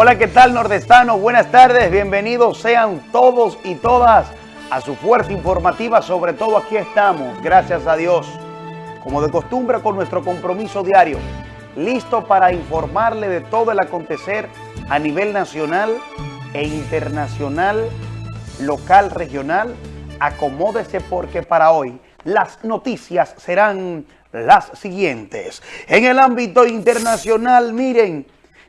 Hola, ¿qué tal nordestano? Buenas tardes, bienvenidos sean todos y todas a su fuerza informativa, sobre todo aquí estamos, gracias a Dios, como de costumbre con nuestro compromiso diario, listo para informarle de todo el acontecer a nivel nacional e internacional, local, regional, acomódese porque para hoy las noticias serán las siguientes. En el ámbito internacional, miren,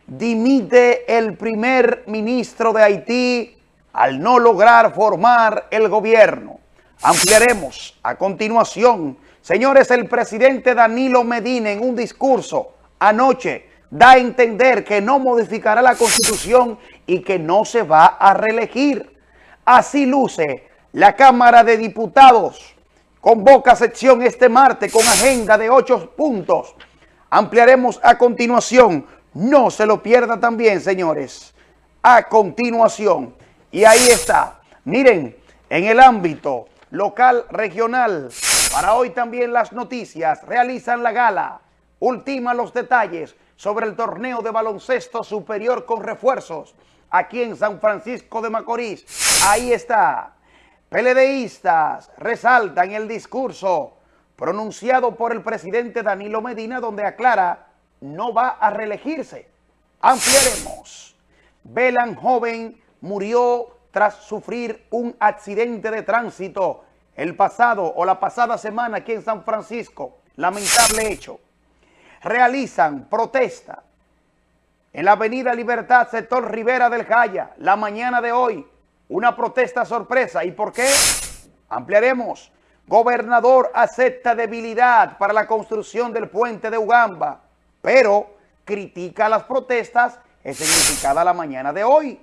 dimite el primer ministro de Haití al no lograr formar el gobierno. Ampliaremos a continuación. Señores, el presidente Danilo Medina en un discurso anoche da a entender que no modificará la Constitución y que no se va a reelegir. Así luce la Cámara de Diputados. Convoca sección este martes con agenda de ocho puntos. Ampliaremos a continuación. No se lo pierda también, señores. A continuación. Y ahí está. Miren, en el ámbito local, regional, para hoy también las noticias realizan la gala. Ultima los detalles sobre el torneo de baloncesto superior con refuerzos aquí en San Francisco de Macorís. Ahí está. PLDistas resaltan el discurso pronunciado por el presidente Danilo Medina donde aclara no va a reelegirse. Ampliaremos. Belan joven murió tras sufrir un accidente de tránsito el pasado o la pasada semana aquí en San Francisco. Lamentable hecho. Realizan protesta en la avenida Libertad, sector Rivera del Jaya, la mañana de hoy. Una protesta sorpresa. ¿Y por qué? Ampliaremos. Gobernador acepta debilidad para la construcción del puente de Ugamba, pero critica las protestas significada la mañana de hoy.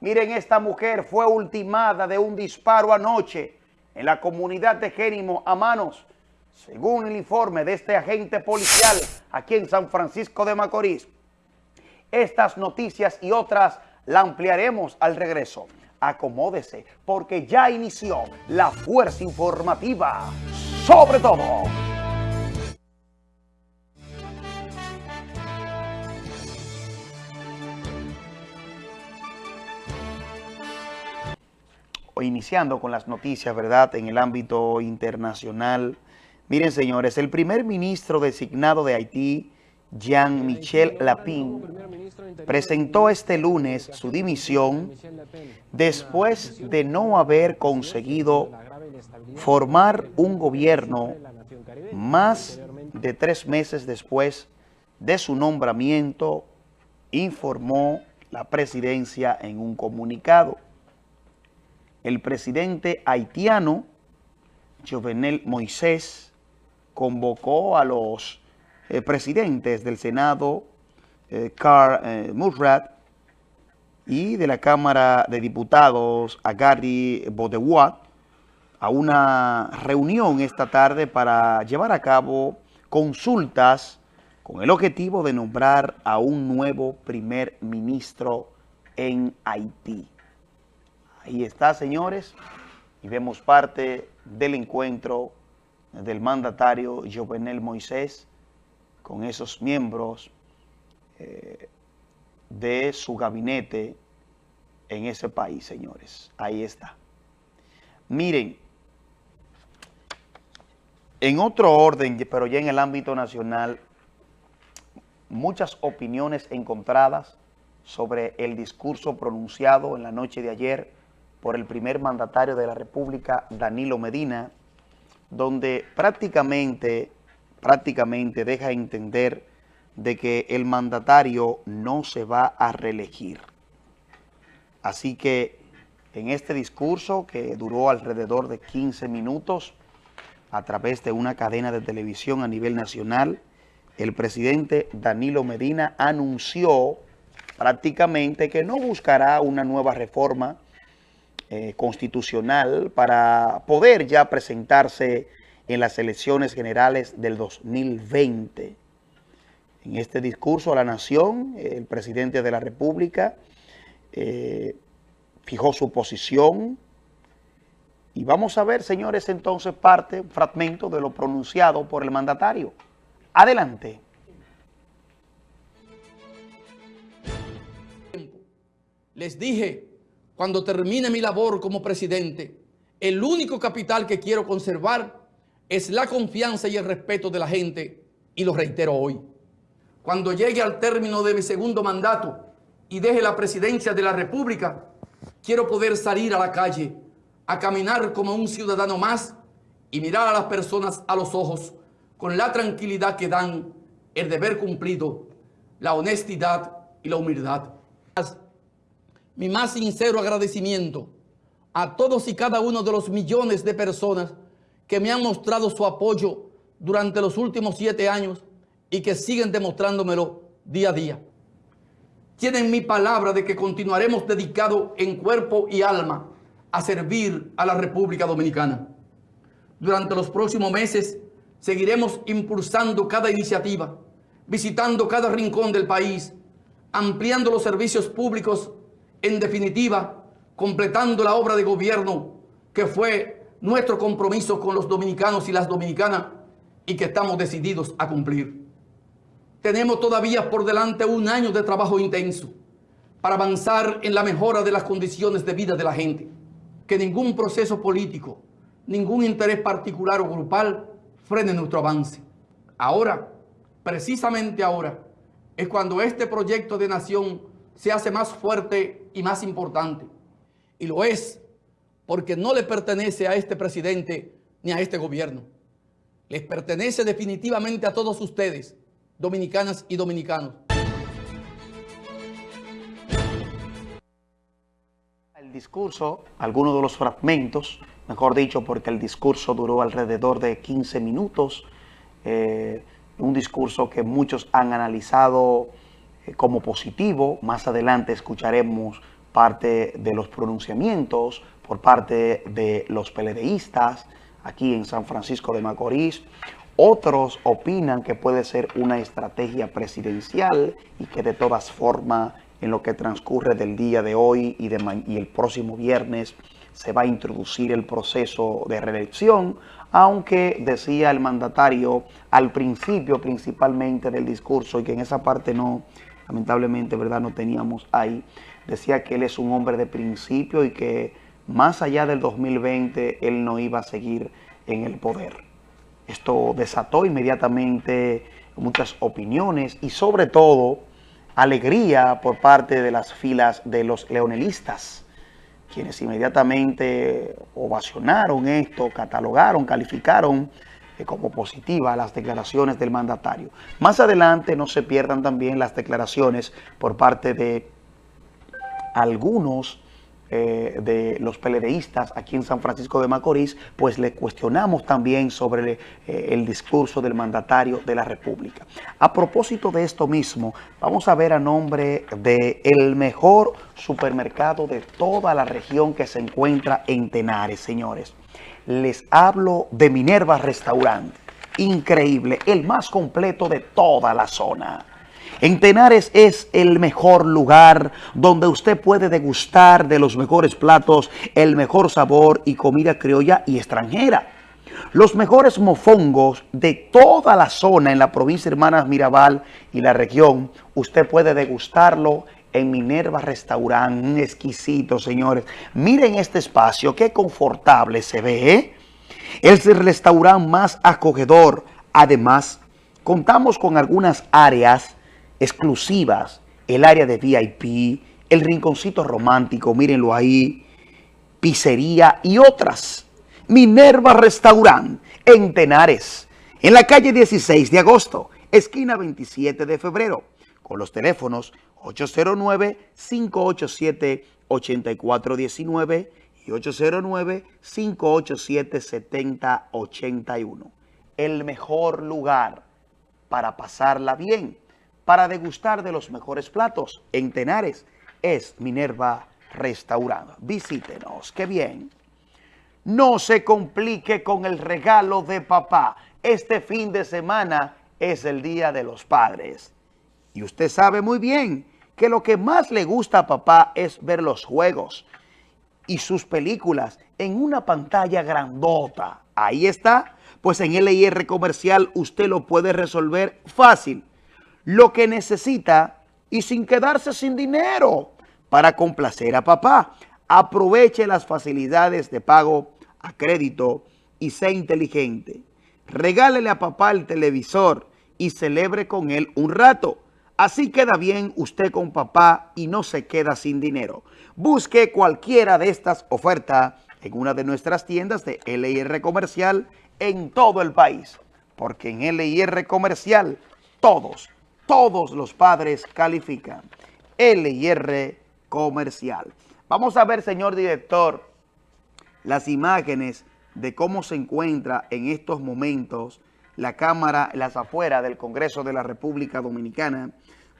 Miren, esta mujer fue ultimada de un disparo anoche en la comunidad de Génimo a manos, según el informe de este agente policial aquí en San Francisco de Macorís. Estas noticias y otras la ampliaremos al regreso. Acomódese, porque ya inició la fuerza informativa. Sobre todo. Iniciando con las noticias, ¿verdad?, en el ámbito internacional. Miren, señores, el primer ministro designado de Haití, Jean-Michel Lapin, presentó este lunes su dimisión después de no haber conseguido formar un gobierno más de tres meses después de su nombramiento, informó la presidencia en un comunicado el presidente haitiano, Jovenel Moisés, convocó a los eh, presidentes del Senado, eh, Carl eh, Murrat, y de la Cámara de Diputados, a Gary Bodewat, a una reunión esta tarde para llevar a cabo consultas con el objetivo de nombrar a un nuevo primer ministro en Haití. Ahí está, señores, y vemos parte del encuentro del mandatario Jovenel Moisés con esos miembros eh, de su gabinete en ese país, señores. Ahí está. Miren, en otro orden, pero ya en el ámbito nacional, muchas opiniones encontradas sobre el discurso pronunciado en la noche de ayer por el primer mandatario de la República, Danilo Medina, donde prácticamente, prácticamente deja entender de que el mandatario no se va a reelegir. Así que en este discurso, que duró alrededor de 15 minutos, a través de una cadena de televisión a nivel nacional, el presidente Danilo Medina anunció prácticamente que no buscará una nueva reforma eh, constitucional para poder ya presentarse en las elecciones generales del 2020. En este discurso a la nación, el presidente de la República eh, fijó su posición y vamos a ver, señores, entonces parte, un fragmento de lo pronunciado por el mandatario. Adelante. Les dije, cuando termine mi labor como presidente, el único capital que quiero conservar es la confianza y el respeto de la gente, y lo reitero hoy. Cuando llegue al término de mi segundo mandato y deje la presidencia de la República, quiero poder salir a la calle, a caminar como un ciudadano más y mirar a las personas a los ojos con la tranquilidad que dan el deber cumplido, la honestidad y la humildad. Mi más sincero agradecimiento a todos y cada uno de los millones de personas que me han mostrado su apoyo durante los últimos siete años y que siguen demostrándomelo día a día. Tienen mi palabra de que continuaremos dedicados en cuerpo y alma a servir a la República Dominicana. Durante los próximos meses seguiremos impulsando cada iniciativa, visitando cada rincón del país, ampliando los servicios públicos, en definitiva, completando la obra de gobierno que fue nuestro compromiso con los dominicanos y las dominicanas y que estamos decididos a cumplir. Tenemos todavía por delante un año de trabajo intenso para avanzar en la mejora de las condiciones de vida de la gente. Que ningún proceso político, ningún interés particular o grupal frene nuestro avance. Ahora, precisamente ahora, es cuando este proyecto de nación se hace más fuerte y más importante. Y lo es porque no le pertenece a este presidente ni a este gobierno. Les pertenece definitivamente a todos ustedes, dominicanas y dominicanos. El discurso, algunos de los fragmentos, mejor dicho, porque el discurso duró alrededor de 15 minutos, eh, un discurso que muchos han analizado como positivo. Más adelante escucharemos parte de los pronunciamientos por parte de los peledeístas aquí en San Francisco de Macorís. Otros opinan que puede ser una estrategia presidencial y que de todas formas en lo que transcurre del día de hoy y, de y el próximo viernes se va a introducir el proceso de reelección, aunque decía el mandatario al principio principalmente del discurso y que en esa parte no, lamentablemente, ¿verdad? No teníamos ahí, decía que él es un hombre de principio y que más allá del 2020 él no iba a seguir en el poder. Esto desató inmediatamente muchas opiniones y sobre todo alegría por parte de las filas de los leonelistas, quienes inmediatamente ovacionaron esto, catalogaron, calificaron como positiva las declaraciones del mandatario. Más adelante no se pierdan también las declaraciones por parte de algunos eh, de los peledeístas aquí en San Francisco de Macorís, pues le cuestionamos también sobre eh, el discurso del mandatario de la República. A propósito de esto mismo, vamos a ver a nombre de el mejor supermercado de toda la región que se encuentra en Tenares, señores. Les hablo de Minerva Restaurant. Increíble, el más completo de toda la zona en Tenares es el mejor lugar donde usted puede degustar de los mejores platos, el mejor sabor y comida criolla y extranjera. Los mejores mofongos de toda la zona en la provincia de Hermanas Mirabal y la región, usted puede degustarlo en Minerva Restaurant, exquisito, señores. Miren este espacio, qué confortable se ve, ¿eh? Es el restaurante más acogedor. Además, contamos con algunas áreas exclusivas, el área de VIP, el rinconcito romántico, mírenlo ahí, pizzería y otras. Minerva Restaurant en Tenares, en la calle 16 de agosto, esquina 27 de febrero, con los teléfonos 809-587-8419 y 809-587-7081. El mejor lugar para pasarla bien para degustar de los mejores platos en Tenares es Minerva Restaurant. Visítenos, qué bien. No se complique con el regalo de papá. Este fin de semana es el Día de los Padres. Y usted sabe muy bien que lo que más le gusta a papá es ver los juegos y sus películas en una pantalla grandota. Ahí está. Pues en LIR Comercial usted lo puede resolver fácil lo que necesita y sin quedarse sin dinero. para complacer a papá. Aproveche las facilidades de pago a crédito y sea inteligente. Regálele a papá el televisor y celebre con él un rato. Así queda bien usted con papá y no se queda sin dinero. Busque cualquiera de estas ofertas en una de nuestras tiendas de LIR Comercial en todo el país. Porque en LIR Comercial todos, todos los padres califican. LIR Comercial. Vamos a ver, señor director, las imágenes de cómo se encuentra en estos momentos la Cámara, las afueras del Congreso de la República Dominicana,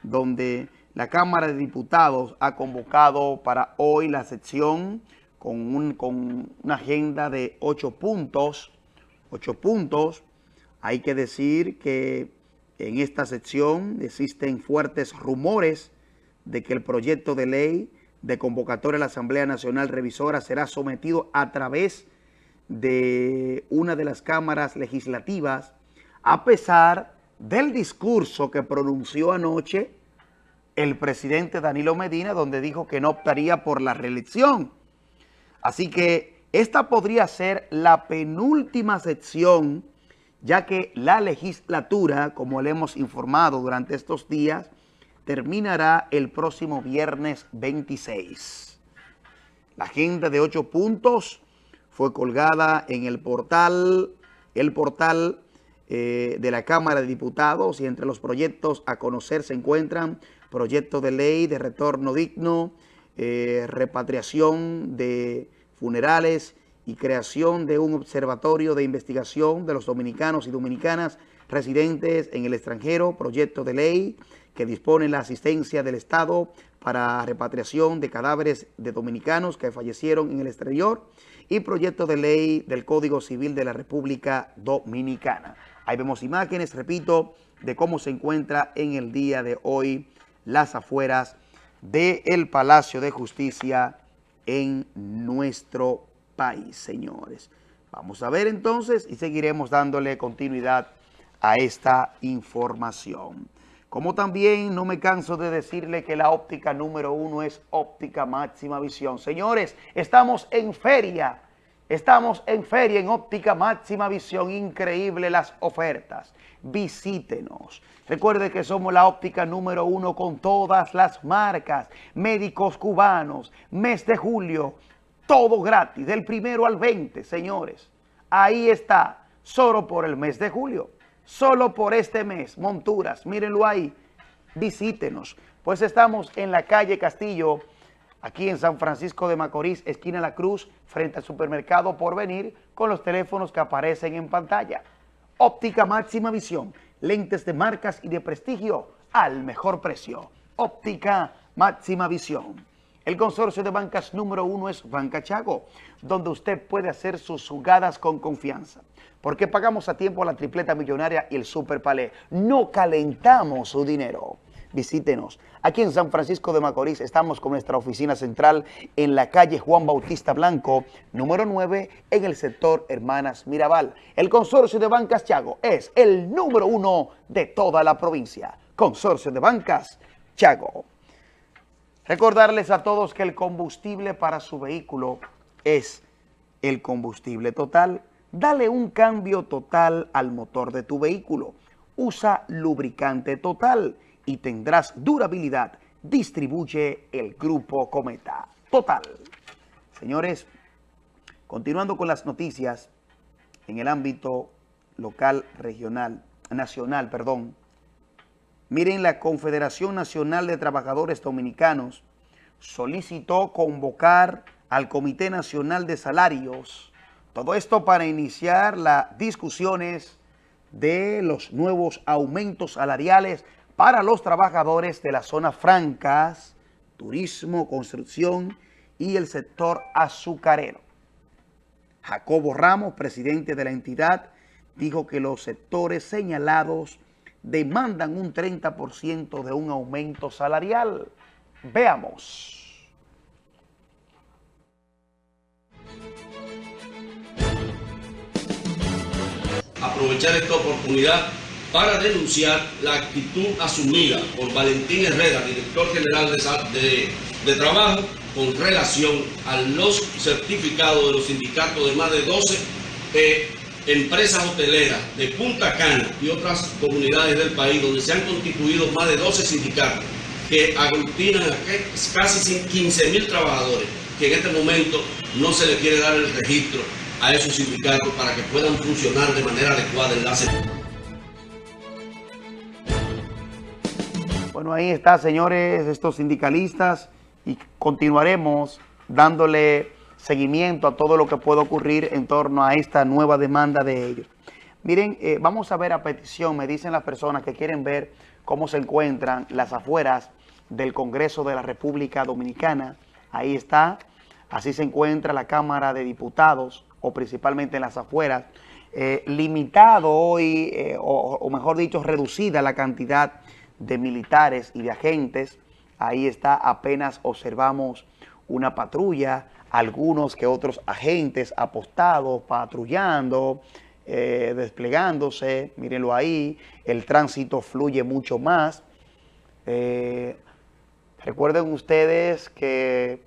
donde la Cámara de Diputados ha convocado para hoy la sección con, con una agenda de ocho puntos, ocho puntos. Hay que decir que en esta sección existen fuertes rumores de que el proyecto de ley de convocatoria a la Asamblea Nacional Revisora será sometido a través de una de las cámaras legislativas, a pesar del discurso que pronunció anoche el presidente Danilo Medina, donde dijo que no optaría por la reelección. Así que esta podría ser la penúltima sección, ya que la legislatura, como le hemos informado durante estos días, terminará el próximo viernes 26. La agenda de ocho puntos fue colgada en el portal, el portal eh, de la Cámara de Diputados y entre los proyectos a conocer se encuentran proyecto de ley de retorno digno, eh, repatriación de funerales y creación de un observatorio de investigación de los dominicanos y dominicanas residentes en el extranjero, proyecto de ley que dispone la asistencia del Estado para repatriación de cadáveres de dominicanos que fallecieron en el exterior y proyecto de ley del Código Civil de la República Dominicana. Ahí vemos imágenes, repito, de cómo se encuentra en el día de hoy las afueras del Palacio de Justicia en nuestro país, señores. Vamos a ver entonces y seguiremos dándole continuidad a esta información. Como también no me canso de decirle que la óptica número uno es óptica máxima visión. Señores, estamos en feria. Estamos en feria en óptica máxima visión. Increíble las ofertas. Visítenos. Recuerde que somos la óptica número uno con todas las marcas. Médicos cubanos. Mes de julio. Todo gratis. Del primero al 20, señores. Ahí está. Solo por el mes de julio solo por este mes. Monturas, mírenlo ahí, visítenos. Pues estamos en la calle Castillo, aquí en San Francisco de Macorís, esquina La Cruz, frente al supermercado Porvenir, con los teléfonos que aparecen en pantalla. Óptica máxima visión, lentes de marcas y de prestigio al mejor precio. Óptica máxima visión. El consorcio de bancas número uno es Banca Chago, donde usted puede hacer sus jugadas con confianza. Porque pagamos a tiempo la tripleta millonaria y el super palé. No calentamos su dinero. Visítenos. Aquí en San Francisco de Macorís estamos con nuestra oficina central en la calle Juan Bautista Blanco, número 9, en el sector Hermanas Mirabal. El consorcio de bancas Chago es el número uno de toda la provincia. Consorcio de bancas Chago. Recordarles a todos que el combustible para su vehículo es el combustible total. Dale un cambio total al motor de tu vehículo. Usa lubricante total y tendrás durabilidad. Distribuye el Grupo Cometa. Total. Señores, continuando con las noticias en el ámbito local, regional, nacional, perdón, Miren, la Confederación Nacional de Trabajadores Dominicanos solicitó convocar al Comité Nacional de Salarios. Todo esto para iniciar las discusiones de los nuevos aumentos salariales para los trabajadores de las zonas francas, turismo, construcción y el sector azucarero. Jacobo Ramos, presidente de la entidad, dijo que los sectores señalados demandan un 30% de un aumento salarial. Veamos. Aprovechar esta oportunidad para denunciar la actitud asumida por Valentín Herrera, director general de, de, Trabajo, con relación a los certificados de los sindicatos de más de 12 eh, empresas hoteleras de Punta Cana y otras comunidades del país donde se han constituido más de 12 sindicatos que aglutinan a casi 15 mil trabajadores, que en este momento no se le quiere dar el registro a esos sindicatos para que puedan funcionar de manera adecuada en la Bueno, ahí está, señores, estos sindicalistas y continuaremos dándole seguimiento a todo lo que puede ocurrir en torno a esta nueva demanda de ellos. Miren, eh, vamos a ver a petición, me dicen las personas que quieren ver cómo se encuentran las afueras del Congreso de la República Dominicana. Ahí está, así se encuentra la Cámara de Diputados, o principalmente en las afueras. Eh, limitado hoy, eh, o mejor dicho, reducida la cantidad de militares y de agentes. Ahí está, apenas observamos una patrulla, algunos que otros agentes apostados, patrullando, eh, desplegándose, mírenlo ahí, el tránsito fluye mucho más. Eh, recuerden ustedes que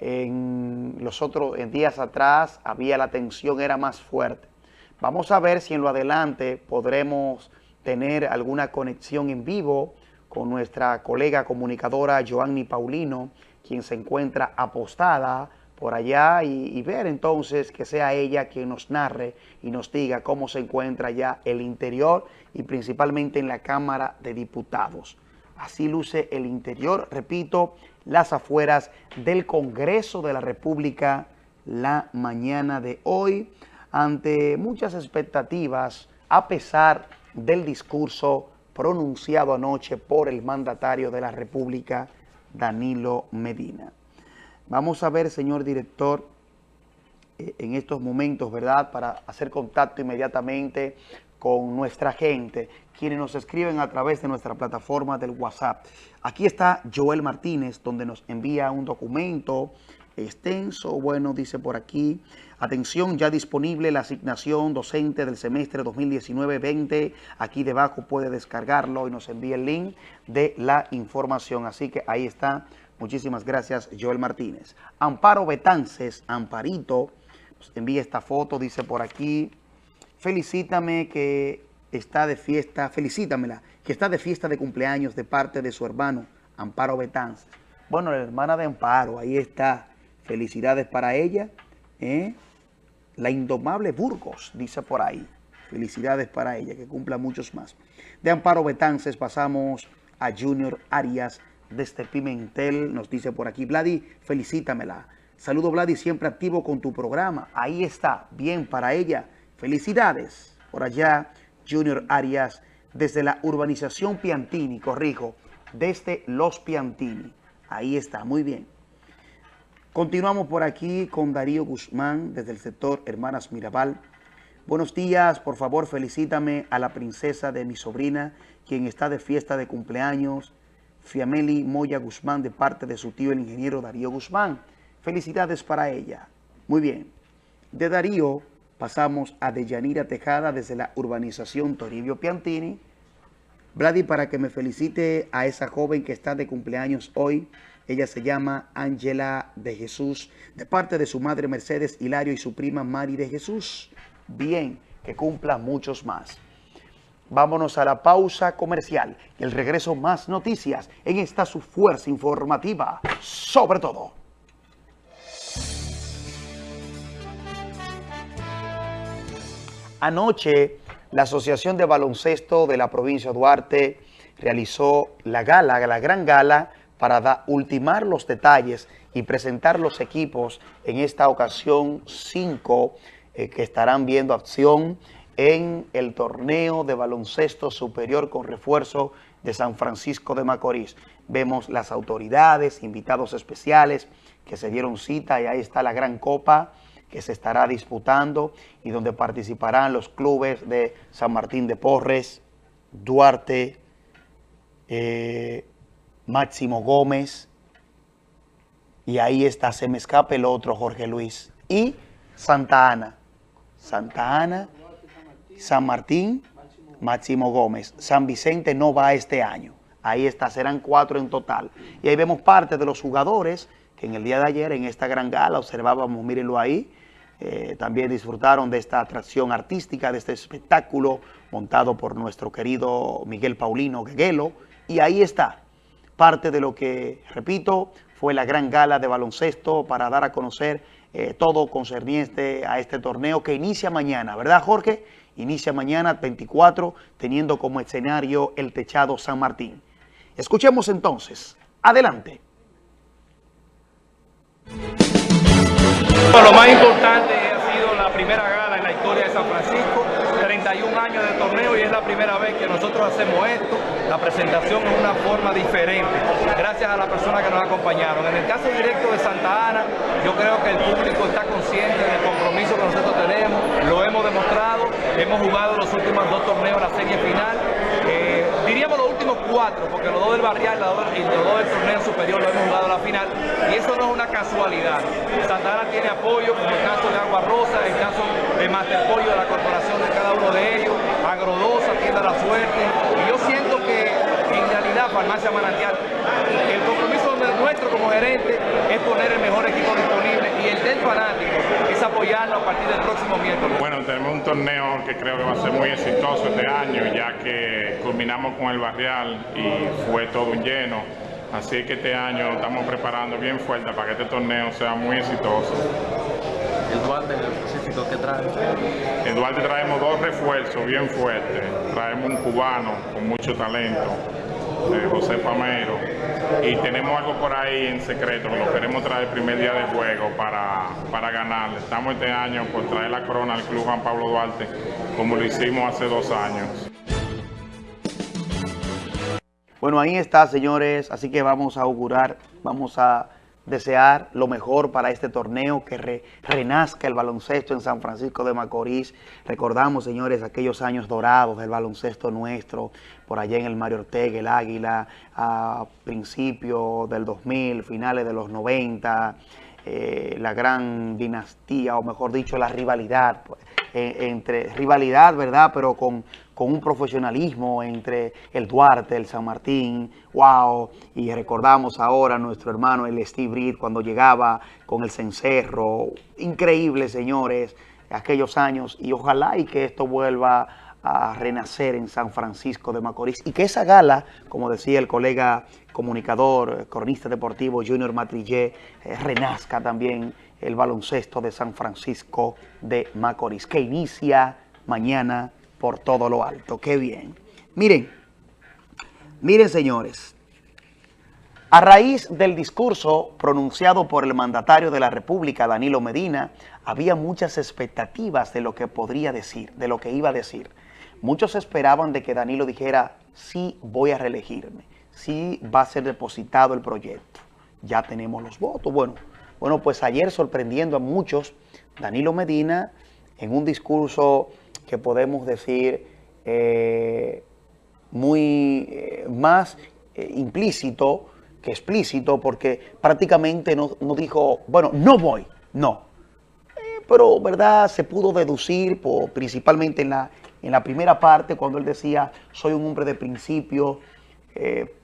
en los otros en días atrás había la tensión era más fuerte. Vamos a ver si en lo adelante podremos tener alguna conexión en vivo con nuestra colega comunicadora Joanny Paulino, quien se encuentra apostada por allá y, ver entonces que sea ella quien nos narre y nos diga cómo se encuentra ya el interior y principalmente en la Cámara de Diputados. Así luce el interior, repito, las afueras del Congreso de la República la mañana de hoy, ante muchas expectativas, a pesar del discurso pronunciado anoche por el mandatario de la República, Danilo Medina. Vamos a ver, señor director, eh, en estos momentos, ¿verdad?, para hacer contacto inmediatamente con nuestra gente, quienes nos escriben a través de nuestra plataforma del WhatsApp. Aquí está Joel Martínez, donde nos envía un documento extenso, bueno, dice por aquí, atención, ya disponible la asignación docente del semestre 2019-20, aquí debajo puede descargarlo y nos envía el link de la información, así que ahí está, muchísimas gracias Joel Martínez. Amparo Betances, Amparito, nos envía esta foto, dice por aquí, felicítame que está de fiesta, felicítamela, que está de fiesta de cumpleaños de parte de su hermano, Amparo Betances. Bueno, la hermana de Amparo, ahí está, Felicidades para ella. ¿eh? La indomable Burgos, dice por ahí. Felicidades para ella, que cumpla muchos más. De Amparo Betances pasamos a Junior Arias desde Pimentel. Nos dice por aquí, Vladi, felicítamela. Saludo, Vladi, siempre activo con tu programa. Ahí está, bien para ella. Felicidades. Por allá, Junior Arias, desde la urbanización Piantini, corrijo, desde Los Piantini. Ahí está, muy bien. Continuamos por aquí con Darío Guzmán desde el sector Hermanas Mirabal. Buenos días, por favor felicítame a la princesa de mi sobrina, quien está de fiesta de cumpleaños, Fiameli Moya Guzmán, de parte de su tío el ingeniero Darío Guzmán. Felicidades para ella. Muy bien. De Darío pasamos a Deyanira Tejada desde la urbanización Toribio Piantini. Brady, para que me felicite a esa joven que está de cumpleaños hoy, ella se llama Ángela de Jesús, de parte de su madre Mercedes Hilario y su prima Mari de Jesús. Bien, que cumpla muchos más. Vámonos a la pausa comercial y el regreso más noticias en esta su fuerza informativa, sobre todo. Anoche, la Asociación de Baloncesto de la provincia de Duarte realizó la gala, la gran gala, para ultimar los detalles y presentar los equipos en esta ocasión cinco eh, que estarán viendo acción en el torneo de baloncesto superior con refuerzo de San Francisco de Macorís. Vemos las autoridades, invitados especiales que se dieron cita y ahí está la gran copa que se estará disputando y donde participarán los clubes de San Martín de Porres, Duarte, eh, Máximo Gómez, y ahí está, se me escapa el otro, Jorge Luis, y Santa Ana. Santa Ana, San Martín, Máximo Gómez. San Vicente no va este año. Ahí está, serán cuatro en total. Y ahí vemos parte de los jugadores que en el día de ayer en esta gran gala observábamos, mírenlo ahí, eh, también disfrutaron de esta atracción artística, de este espectáculo montado por nuestro querido Miguel Paulino Gueguelo. Y ahí está, parte de lo que, repito, fue la gran gala de baloncesto para dar a conocer eh, todo concerniente a este torneo que inicia mañana, ¿verdad Jorge? Inicia mañana 24 teniendo como escenario el techado San Martín. Escuchemos entonces. Adelante ha sido la primera gala en la historia de San Francisco, 31 años de torneo y es la primera vez que nosotros hacemos esto, la presentación en una forma diferente, gracias a las personas que nos acompañaron. En el caso directo de Santa Ana, yo creo que el público está consciente del compromiso que nosotros tenemos, lo hemos demostrado, hemos jugado los últimos dos torneos, la serie final, eh, diríamos cuatro, porque los dos del barrial y los dos del torneo superior lo hemos jugado a la final, y eso no es una casualidad. Santa Ana tiene apoyo, como el caso de Agua Rosa, el caso de Master Pollo de la corporación de cada uno de ellos, Agrodosa, Tienda La Suerte, y yo siento que en realidad Farmacia Manantial, el compromiso nuestro como gerente es poner el mejor equipo disponible del fanático es apoyarlo a partir del próximo miércoles. Bueno, tenemos un torneo que creo que va a ser muy exitoso este año, ya que culminamos con el barrial y fue todo un lleno. Así que este año estamos preparando bien fuerte para que este torneo sea muy exitoso. ¿El Duarte en específico qué trae? En Duarte traemos dos refuerzos bien fuertes. Traemos un cubano con mucho talento, eh, José Pamero. Y tenemos algo por ahí en secreto que lo queremos traer el primer día de juego para, para ganar. Estamos este año por traer la corona al Club Juan Pablo Duarte, como lo hicimos hace dos años. Bueno, ahí está, señores. Así que vamos a augurar, vamos a desear lo mejor para este torneo, que renazca el baloncesto en San Francisco de Macorís. Recordamos, señores, aquellos años dorados del baloncesto nuestro, por allá en el Mario Ortega, el Águila, a principios del 2000, finales de los 90, eh, la gran dinastía, o mejor dicho, la rivalidad, pues, entre rivalidad, ¿verdad? Pero con, con un profesionalismo entre el Duarte, el San Martín, wow, y recordamos ahora a nuestro hermano el Steve Reed cuando llegaba con el cencerro, increíble señores, aquellos años, y ojalá y que esto vuelva a renacer en San Francisco de Macorís y que esa gala, como decía el colega comunicador, cronista deportivo Junior Matrillé, eh, renazca también el baloncesto de San Francisco de Macorís, que inicia mañana por todo lo alto. ¡Qué bien! Miren, miren señores, a raíz del discurso pronunciado por el mandatario de la República, Danilo Medina, había muchas expectativas de lo que podría decir, de lo que iba a decir. Muchos esperaban de que Danilo dijera, sí voy a reelegirme, sí va a ser depositado el proyecto. Ya tenemos los votos. Bueno, bueno, pues ayer sorprendiendo a muchos, Danilo Medina en un discurso que podemos decir eh, muy eh, más eh, implícito que explícito, porque prácticamente no, dijo, bueno, no voy, no. pero, ¿verdad? Se pudo deducir, principalmente en la, en la primera parte, cuando él decía, soy un hombre de principio,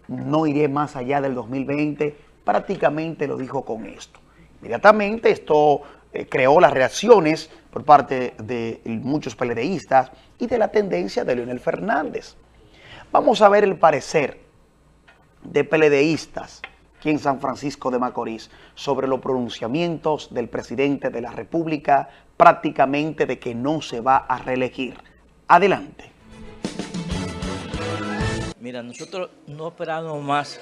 no iré más allá del 2020, prácticamente lo dijo con esto. Inmediatamente esto eh, creó las reacciones por parte de muchos peledeístas y de la tendencia de Leonel Fernández. Vamos a ver el parecer de peledeístas aquí en San Francisco de Macorís sobre los pronunciamientos del presidente de la República prácticamente de que no se va a reelegir. Adelante. Mira, nosotros no esperamos más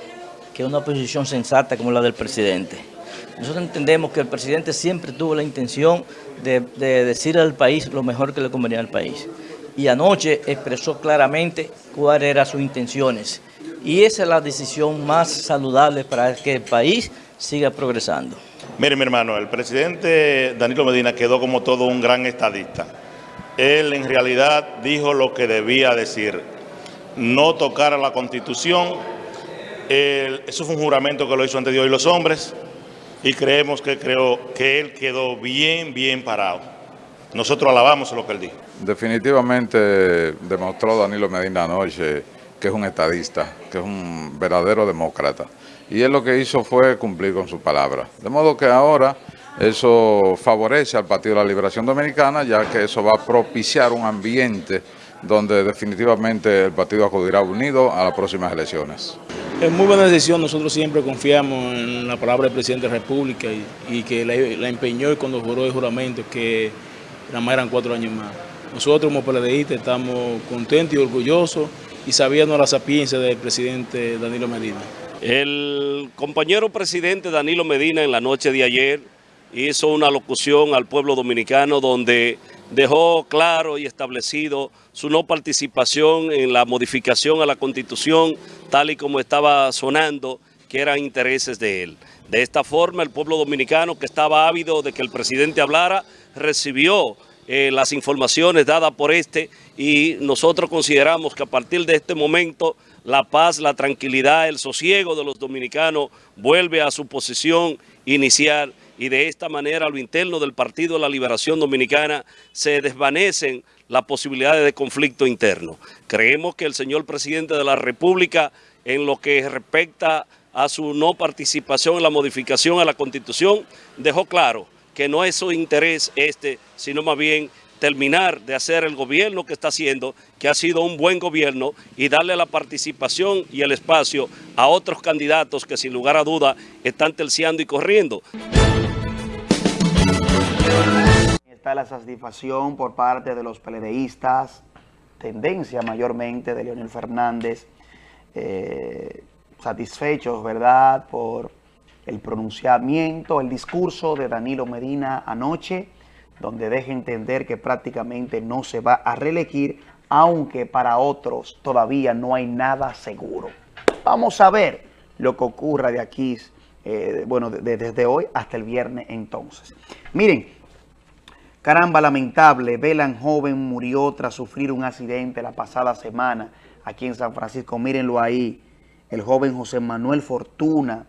que una posición sensata como la del presidente. Nosotros entendemos que el presidente siempre tuvo la intención de, decir al país lo mejor que le convenía al país. Y anoche expresó claramente cuáles eran sus intenciones. Y esa es la decisión más saludable para que el país siga progresando. Mire, mi hermano, el presidente Danilo Medina quedó como todo un gran estadista. Él en realidad dijo lo que debía decir. No tocar a la Constitución. eso fue un juramento que lo hizo ante Dios y los hombres y creemos que, creo, que él quedó bien, bien parado. nosotros alabamos lo que él dijo. Definitivamente demostró Danilo Medina anoche que es un estadista, que es un verdadero demócrata. Y él lo que hizo fue cumplir con su palabra. De modo que ahora eso favorece al Partido de la Liberación Dominicana, ya que eso va a propiciar un ambiente donde definitivamente el partido acudirá unido a las próximas elecciones. Es muy buena decisión, nosotros siempre confiamos en la palabra del presidente de la República y, que la, empeñó y cuando juró el juramento que nada más eran cuatro años más. Nosotros como PLDistas estamos contentos y orgullosos y sabíamos la sapiencia del presidente Danilo Medina. El compañero presidente Danilo Medina en la noche de ayer hizo una locución al pueblo dominicano donde dejó claro y establecido su no participación en la modificación a la Constitución tal y como estaba sonando que eran intereses de él. De esta forma el pueblo dominicano que estaba ávido de que el presidente hablara recibió eh, las informaciones dadas por este y nosotros consideramos que a partir de este momento la paz, la tranquilidad, el sosiego de los dominicanos vuelve a su posición inicial y de esta manera a lo interno del Partido de la Liberación Dominicana se desvanecen las posibilidades de conflicto interno. Creemos que el señor presidente de la República en lo que respecta a su no participación en la modificación a la Constitución dejó claro que no es su interés este, sino más bien terminar de hacer el gobierno que está haciendo, que ha sido un buen gobierno, y darle la participación y el espacio a otros candidatos que sin lugar a duda están terciando y corriendo. Está la satisfacción por parte de los peledeístas, tendencia mayormente de Leonel Fernández, eh, satisfechos, ¿verdad?, por el pronunciamiento, el discurso de Danilo Medina anoche, donde deja entender que prácticamente no se va a reelegir, aunque para otros todavía no hay nada seguro. Vamos a ver lo que ocurra de aquí, eh, bueno, desde hoy hasta el viernes entonces. Miren, caramba, lamentable, Belan joven murió tras sufrir un accidente la pasada semana aquí en San Francisco. Mírenlo ahí, el joven José Manuel Fortuna,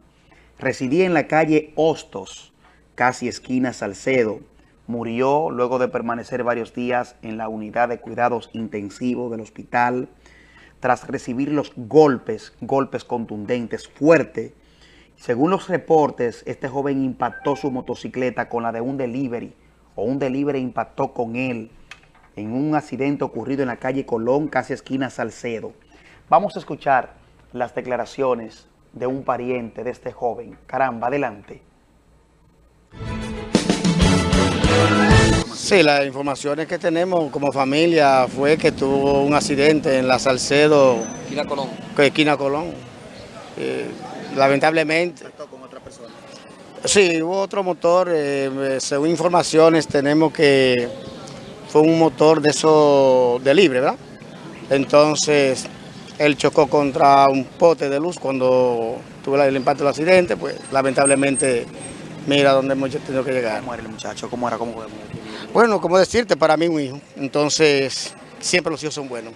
Residía en la calle Hostos, casi esquina Salcedo. Murió luego de permanecer varios días en la unidad de cuidados intensivos del hospital tras recibir los golpes, golpes contundentes, fuertes. Según los reportes, este joven impactó su motocicleta con la de un delivery, o un delivery impactó con él en un accidente ocurrido en la calle Colón, casi esquina Salcedo. Vamos a escuchar las declaraciones de un pariente de este joven. Caramba, adelante. Sí, las informaciones que tenemos como familia fue que tuvo un accidente en la Salcedo. Esquina Colón. Esquina Colón. Eh, lamentablemente. Sí, hubo otro motor. Eh, según informaciones tenemos que fue un motor de eso de libre, ¿verdad? Entonces él chocó contra un pote de luz cuando tuvo el impacto del accidente, pues lamentablemente mira dónde hemos tenido que llegar. ¿Cómo era el muchacho? ¿Cómo era? ¿Cómo fue? Bueno, como decirte, para mí un hijo. Entonces, siempre los hijos son buenos.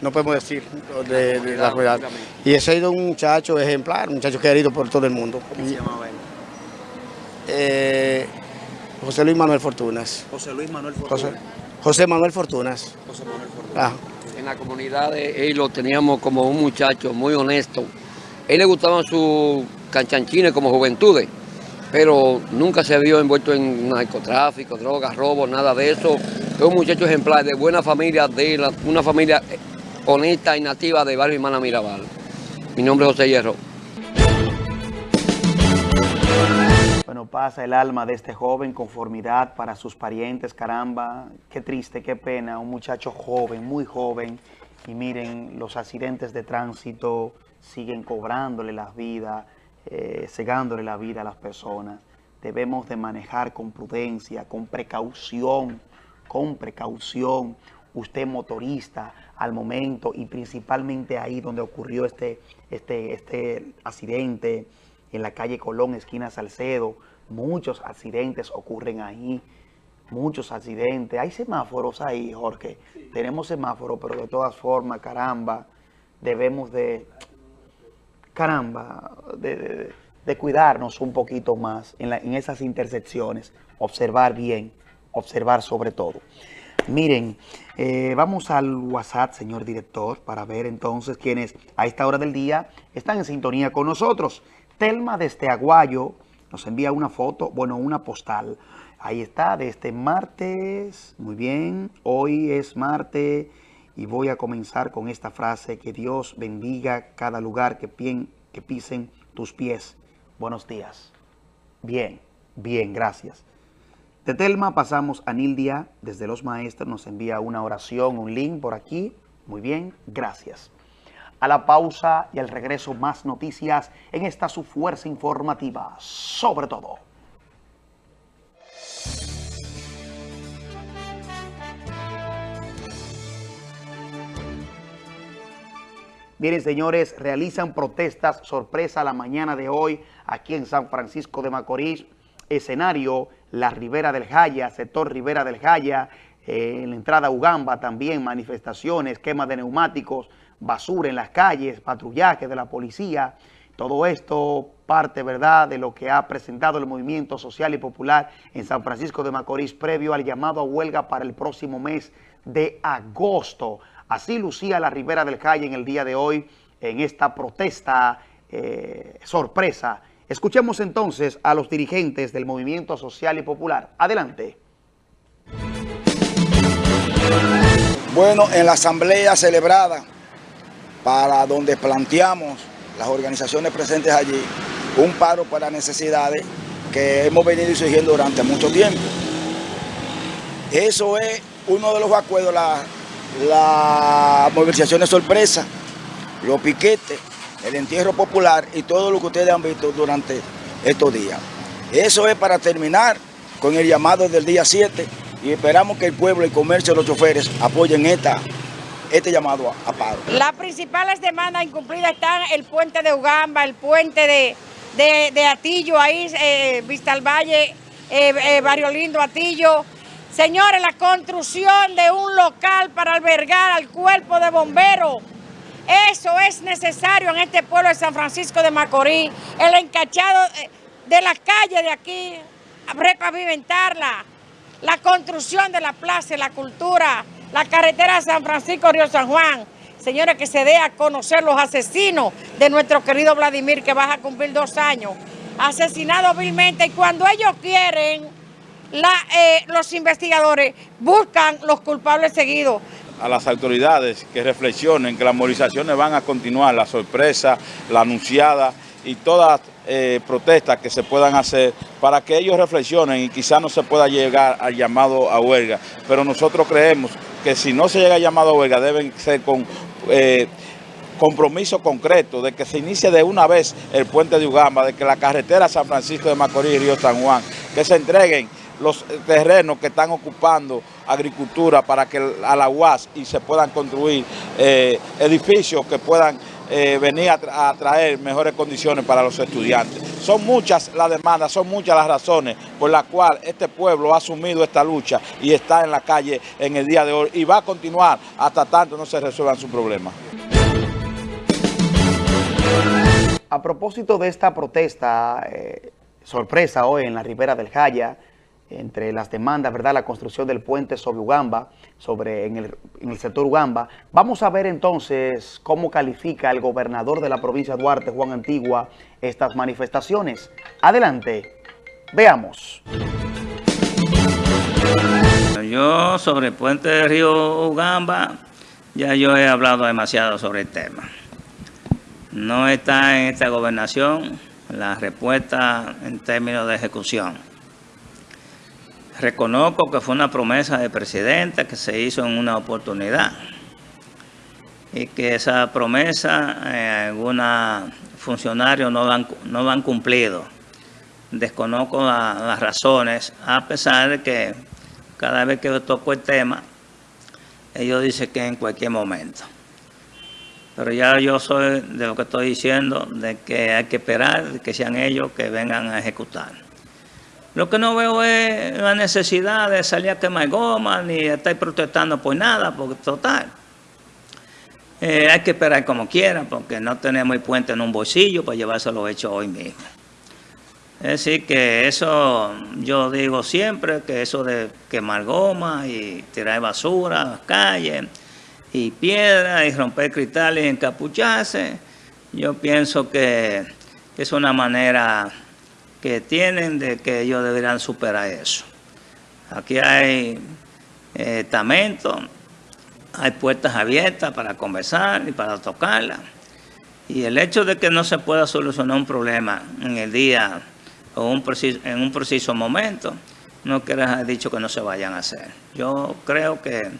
No podemos decir de, la rueda. Y ese ha sido un muchacho ejemplar, un muchacho querido por todo el mundo. ¿Cómo se llamaba él? Eh, José Luis Manuel Fortunas. José Luis Manuel Fortunas. José, Manuel Fortunas. José Manuel Fortunas. Ah en la comunidad él lo teníamos como un muchacho muy honesto. A él le gustaban sus canchanchines como juventudes, pero nunca se vio envuelto en narcotráfico, drogas, robos, nada de eso. Es un muchacho ejemplar de buena familia, de una familia honesta y nativa de Barrio Hermana Mirabal. Mi nombre es José Hierro. Bueno, pasa el alma de este joven, conformidad para sus parientes, caramba, qué triste, qué pena, un muchacho joven, muy joven, y miren, los accidentes de tránsito siguen cobrándole las vidas, eh, cegándole la vida a las personas. Debemos de manejar con prudencia, con precaución, con precaución. Usted motorista al momento y principalmente ahí donde ocurrió este, este, este accidente, en la calle Colón, esquina Salcedo. Muchos accidentes ocurren ahí, muchos accidentes. Hay semáforos ahí, Jorge. Tenemos semáforos, pero de todas formas, caramba, debemos de, caramba, de, cuidarnos un poquito más en, en esas intersecciones, observar bien, observar sobre todo. Miren, eh, vamos al WhatsApp, señor director, para ver entonces quiénes a esta hora del día están en sintonía con nosotros. Telma desde Aguayo nos envía una foto, bueno, una postal. Ahí está, de este martes. Muy bien, hoy es martes y voy a comenzar con esta frase. Que Dios bendiga cada lugar que, que pisen tus pies. Buenos días. Bien, bien, gracias. De Telma pasamos a Nildia, desde Los Maestros, nos envía una oración, un link por aquí. Muy bien, gracias. A la pausa y al regreso más noticias en esta su fuerza informativa, sobre todo. Miren, señores, realizan protestas sorpresa la mañana de hoy aquí en San Francisco de Macorís. Escenario, la Ribera del Jaya, sector Ribera del Jaya, eh, en la entrada a Ugamba también manifestaciones, quema de neumáticos, basura en las calles, patrullaje de la policía. Todo esto parte, ¿verdad?, de lo que ha presentado el Movimiento Social y Popular en San Francisco de Macorís previo al llamado a huelga para el próximo mes de agosto. Así lucía la Ribera del Calle en el día de hoy en esta protesta eh, sorpresa. Escuchemos entonces a los dirigentes del Movimiento Social y Popular. Adelante. Bueno, en la asamblea celebrada para donde planteamos las organizaciones presentes allí un paro para necesidades que hemos venido exigiendo durante mucho tiempo. Eso es uno de los acuerdos, la la movilización de sorpresa, los piquetes, el entierro popular y todo lo que ustedes han visto durante estos días. Eso es para terminar con el llamado del día 7 y esperamos que el pueblo, el comercio, los choferes apoyen esta, este llamado a, paro. Las principales demandas incumplidas están el puente de Ugamba, el puente de, de, Atillo, ahí, eh, Vista al Valle, eh, eh, Barrio Lindo, Atillo, Señores, la construcción de un local para albergar al cuerpo de bomberos, eso es necesario en este pueblo de San Francisco de Macorís. El encachado de la calle de aquí, repavimentarla. La construcción de la plaza, la cultura, la carretera San Francisco-Río San Juan. Señores, que se dé a conocer los asesinos de nuestro querido Vladimir, que va a cumplir dos años. Asesinado vilmente y cuando ellos quieren eh, los investigadores buscan los culpables seguidos. A las autoridades que reflexionen que las movilizaciones van a continuar, la sorpresa, la anunciada y todas eh, protestas que se puedan hacer para que ellos reflexionen y quizás no se pueda llegar al llamado a huelga. Pero nosotros creemos que si no se llega al llamado a huelga deben ser con... Eh, compromiso concreto de que se inicie de una vez el puente de Ugamba, de que la carretera San Francisco de Macorís y Río San Juan, que se entreguen los terrenos que están ocupando agricultura para que a la UAS y se puedan construir eh, edificios que puedan eh, venir a, traer mejores condiciones para los estudiantes. Son muchas las demandas, son muchas las razones por las cuales este pueblo ha asumido esta lucha y está en la calle en el día de hoy y va a continuar hasta tanto no se resuelvan sus problemas. A propósito de esta protesta, eh, sorpresa hoy en la Ribera del Jaya, entre las demandas, ¿verdad? La construcción del puente sobre Ugamba, sobre, en, el, sector Ugamba. Vamos a ver entonces cómo califica el gobernador de la provincia de Duarte, Juan Antigua, estas manifestaciones. Adelante, veamos. Yo sobre el puente de río Ugamba, ya yo he hablado demasiado sobre el tema. No está en esta gobernación la respuesta en términos de ejecución Reconozco que fue una promesa de presidente que se hizo en una oportunidad y que esa promesa eh, algunos funcionarios no han, no han cumplido. Desconozco las razones, a pesar de que cada vez que toco el tema, ellos dicen que en cualquier momento. Pero ya yo soy de lo que estoy diciendo, de que hay que esperar que sean ellos que vengan a ejecutar. Lo que no veo es la necesidad de salir a quemar goma ni estar protestando por nada, porque total. Eh, hay que esperar como quiera, porque no tenemos el puente en un bolsillo para llevárselo hecho hoy mismo. Es decir, que eso, yo digo siempre, que eso de quemar goma y tirar basura a las calles y piedras y romper cristales y encapucharse, yo pienso que es una manera que tienen de que ellos deberían superar eso. Aquí hay eh, hay puertas abiertas para conversar y para tocarla. Y el hecho de que no se pueda solucionar un problema en el día o un en un preciso momento, no quiere haber dicho que no se vayan a hacer. Yo creo que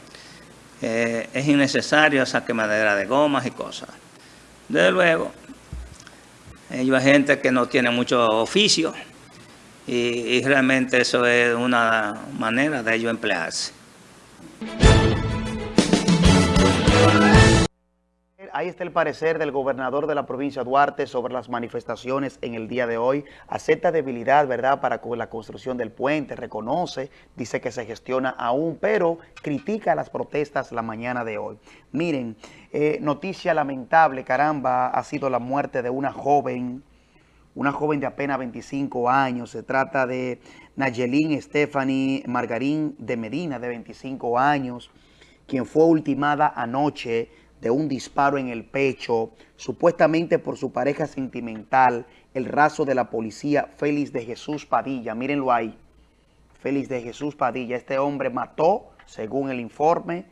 eh, es innecesario esa quemadera de gomas y cosas. Desde luego, hay gente que no tiene mucho oficio y, y realmente eso es una manera de ellos emplearse. Ahí está el parecer del gobernador de la provincia Duarte sobre las manifestaciones en el día de hoy. Acepta debilidad, ¿verdad?, para la construcción del puente, reconoce, dice que se gestiona aún, pero critica las protestas la mañana de hoy. Miren, eh, noticia lamentable, caramba, ha sido la muerte de una joven, una joven de apenas 25 años. Se trata de Nayelín Stephanie Margarín de Medina, de 25 años, quien fue ultimada anoche de un disparo en el pecho, supuestamente por su pareja sentimental, el raso de la policía Félix de Jesús Padilla. Mírenlo ahí. Félix de Jesús Padilla. Este hombre mató, según el informe,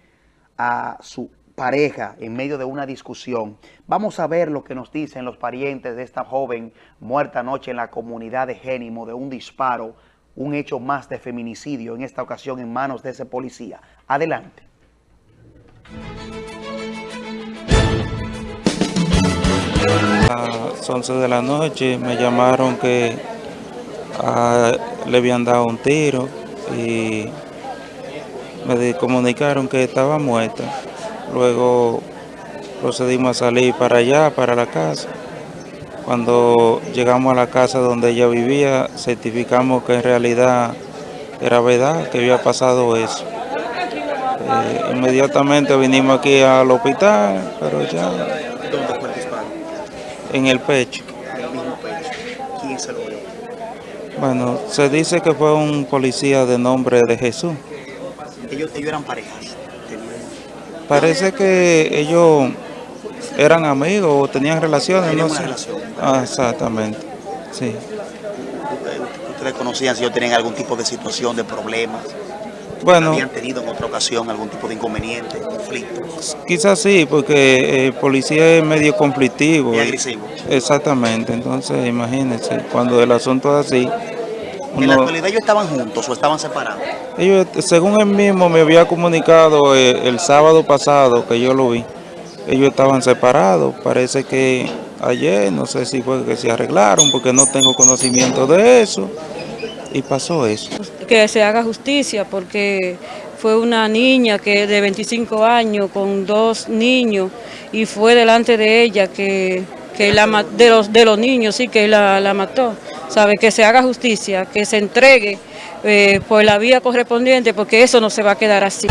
a su pareja en medio de una discusión. Vamos a ver lo que nos dicen los parientes de esta joven muerta anoche en la comunidad de Génimo de un disparo, un hecho más de feminicidio, en esta ocasión en manos de ese policía. Adelante. Las 11 de la noche me llamaron que ah, le habían dado un tiro y me comunicaron que estaba muerta. Luego procedimos a salir para allá, para la casa. Cuando llegamos a la casa donde ella vivía, certificamos que en realidad era verdad, que había pasado eso. Eh, inmediatamente vinimos aquí al hospital, pero ya en el pecho. En el mismo pecho. ¿Quién se lo dio? Bueno, se dice que fue un policía de nombre de Jesús. Ellos, ellos eran parejas. Parece que ellos eran amigos o tenían relaciones, no sé. Relación, ah, exactamente, sí. ¿Ustedes conocían si ellos tenían algún tipo de situación, de problemas? Bueno, ¿Habían tenido en otra ocasión algún tipo de inconveniente, conflicto? Quizás sí, porque el policía es medio conflictivo. Y agresivo. Exactamente, entonces imagínense, cuando el asunto es así... ¿En la actualidad ellos estaban juntos o estaban separados? Ellos, según él mismo me había comunicado el, eh, el sábado pasado que yo lo vi, ellos estaban separados, parece que ayer, no sé si fue que se arreglaron porque no tengo conocimiento de eso y pasó eso. Que se haga justicia porque fue una niña que de 25 años con dos niños y fue delante de ella que, la, de, los, de los niños, sí, que la, la mató. ¿Sabe? Que se haga justicia, que se entregue eh, por la vía correspondiente porque eso no se va a quedar así.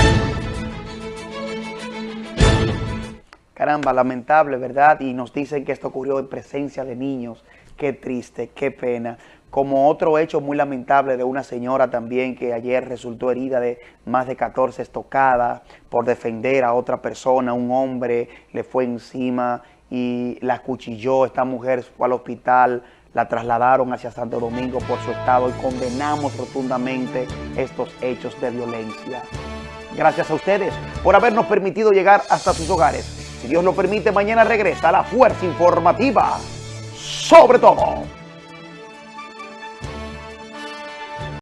Caramba, lamentable, ¿verdad? Y nos dicen que esto ocurrió en presencia de niños. Qué triste, qué pena como otro hecho muy lamentable de una señora también que ayer resultó herida de más de 14 estocadas por defender a otra persona, un hombre le fue encima y la cuchilló, esta mujer fue al hospital, la trasladaron hacia Santo Domingo por su estado y condenamos rotundamente estos hechos de violencia. Gracias a ustedes por habernos permitido llegar hasta sus hogares. Si Dios lo permite, mañana regresa la Fuerza Informativa. Sobre todo.